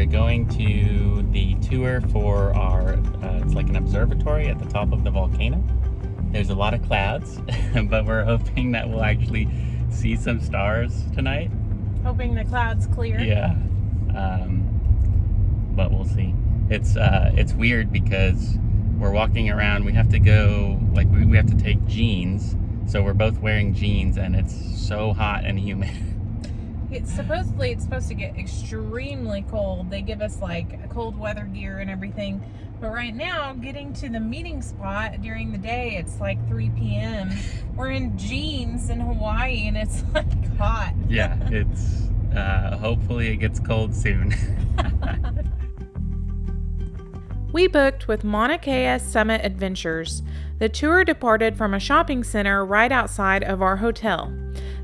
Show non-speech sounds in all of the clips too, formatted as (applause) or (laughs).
are going to the tour for our, uh, it's like an observatory at the top of the volcano. There's a lot of clouds, (laughs) but we're hoping that we'll actually see some stars tonight. Hoping the clouds clear. Yeah, um, but we'll see. It's uh, it's weird because we're walking around. We have to go like we, we have to take jeans, so we're both wearing jeans, and it's so hot and humid. (laughs) It's supposedly it's supposed to get extremely cold. They give us like cold weather gear and everything. But right now, getting to the meeting spot during the day, it's like 3 p.m. (laughs) We're in jeans in Hawaii and it's (laughs) like hot. yeah, (laughs) it's uh, hopefully it gets cold soon. We booked with Mauna Kea Summit Adventures. The tour departed from a shopping center right outside of our hotel.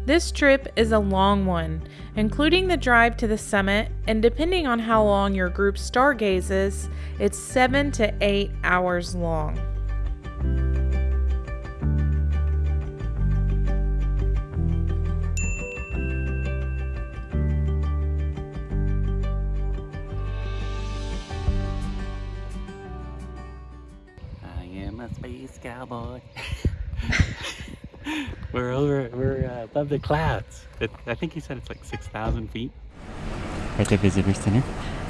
This trip is a long one, including the drive to the summit, and depending on how long your group stargazes, it's 7 to 8 hours long. I am a space cowboy. (laughs) (laughs) we're over, we're uh, above the clouds. It, I think he said it's like 6,000 feet. At the visitor center.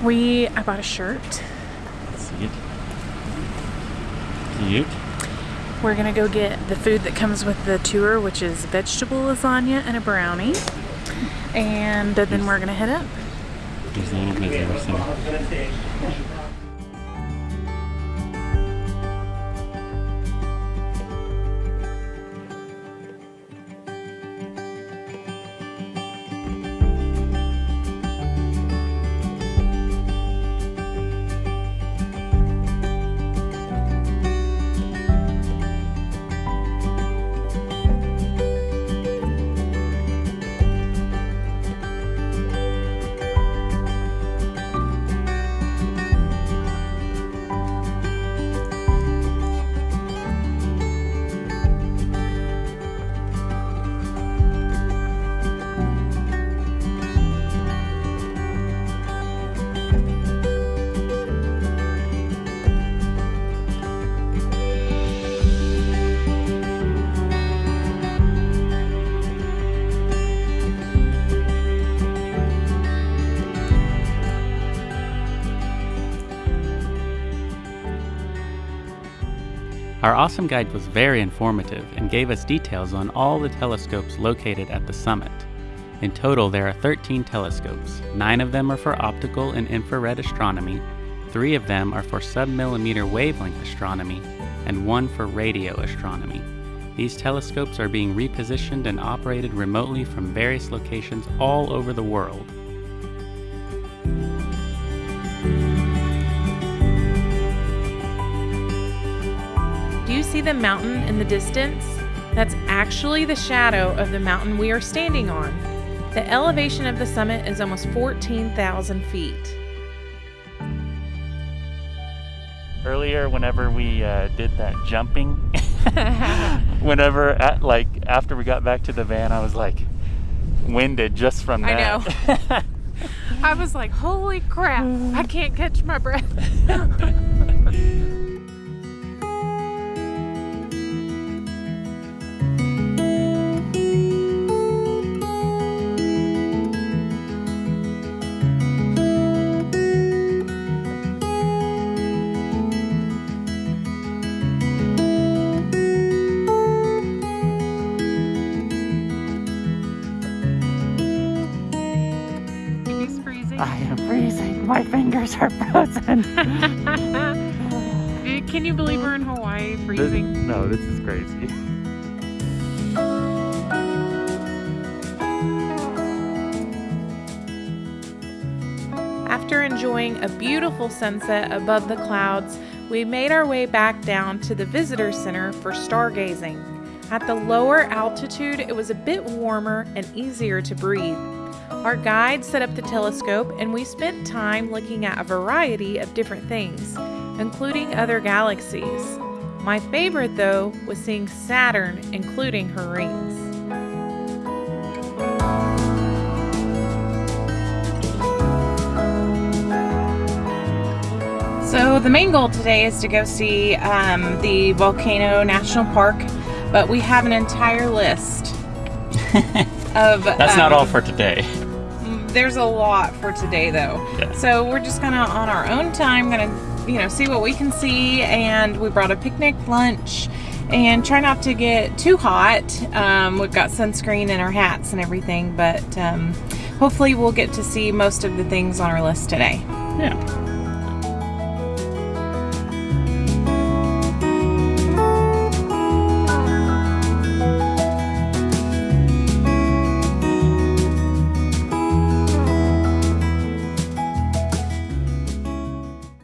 We I bought a shirt. See it? Cute. We're gonna go get the food that comes with the tour, which is vegetable lasagna and a brownie. And then we're gonna head up. Here's the little visitor center. Our awesome guide was very informative and gave us details on all the telescopes located at the summit. In total, there are 13 telescopes. Nine of them are for optical and infrared astronomy, three of them are for submillimeter wavelength astronomy, and one for radio astronomy. These telescopes are being repositioned and operated remotely from various locations all over the world. See the mountain in the distance? That's actually the shadow of the mountain we are standing on. The elevation of the summit is almost 14,000 feet. Earlier, whenever we uh, did that jumping, (laughs) whenever at, like after we got back to the van, I was like winded just from that. I that. know. (laughs) I was like, holy crap, I can't catch my breath. (laughs) fingers are frozen. (laughs) Eh, can you believe we're in Hawaii This- freezing? no, this is crazy. After enjoying a beautiful sunset above the clouds, we made our way back down to the visitor center for stargazing. At the lower altitude, it was a bit warmer and easier to breathe. Our guide set up the telescope and we spent time looking at a variety of different things, including other galaxies. My favorite, though, was seeing Saturn, including her rings. So the main goal today is to go see um, the Volcano National Park, but we have an entire list (laughs) of. That's not um, all for today. There's a lot for today, though. Yeah. So we're just gonna, on our own time, gonna, you know, see what we can see, and we brought a picnic lunch, and try not to get too hot. Um, we've got sunscreen in our hats and everything, but um, hopefully we'll get to see most of the things on our list today. Yeah.